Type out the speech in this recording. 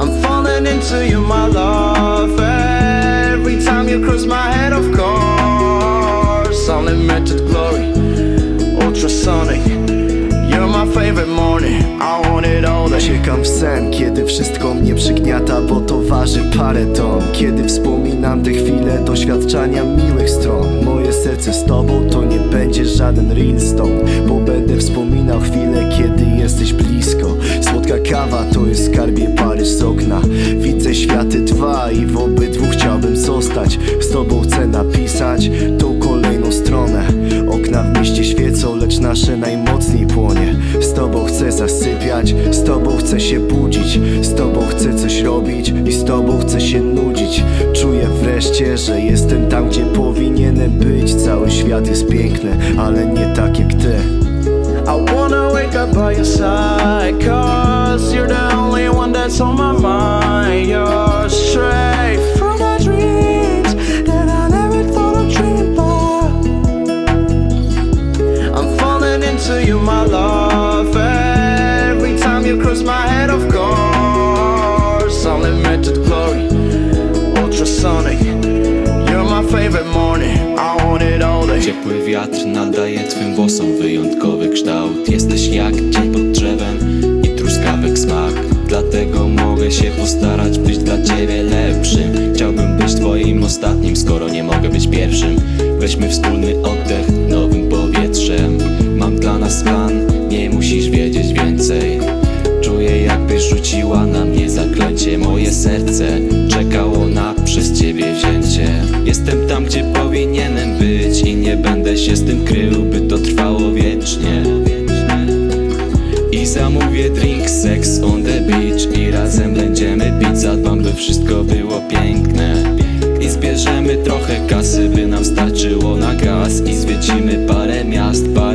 I'm falling into you, my love. Every time you cross my head, of course. Unlimited glory, ultrasonic. You're my favorite morning. I want it all. Uciekam w sen, kiedy wszystko mnie przygniata, bo to waży parę ton Kiedy wspominam te chwile doświadczania miłych stron Moje serce z tobą to nie będzie żaden real stone To jest skarbie Paryż z okna. Widzę światy dwa i w obydwu chciałbym zostać. Z tobą chcę napisać tą kolejną stronę. Okna w mieście świecą, lecz nasze najmocniej płonie. Z tobą chcę zasypiać, z tobą chcę się budzić. Z tobą chcę coś robić i z tobą chcę się nudzić. Czuję wreszcie, że jestem tam, gdzie powinienem być. Cały świat jest piękny, ale nie tak jak ty. I wanna wake up by your side. Into you, my love. Every time you cross my head, of course. Unlimited glory, ultrasonic. You're my favorite morning. I want it. Ciepły wiatr nadaje twym włosom wyjątkowy kształt Jesteś jak dzień pod drzewem i truskawek smak Dlatego mogę się postarać być dla ciebie lepszym Chciałbym być twoim ostatnim, skoro nie mogę być pierwszym Weźmy wspólny oddech jest Pan Nie musisz wiedzieć więcej. Czuję jakbyś rzuciła na mnie zaklęcie. Moje serce czekało na przez Ciebie wzięcie. Jestem tam gdzie powinienem być I nie będę się z tym krył by to trwało wiecznie. I zamówię drink sex on the beach I razem będziemy pić. Zadbam by wszystko było piękne. I zbierzemy trochę kasy, by nam starczyło na gaz. I zwiedzimy parę miast, parę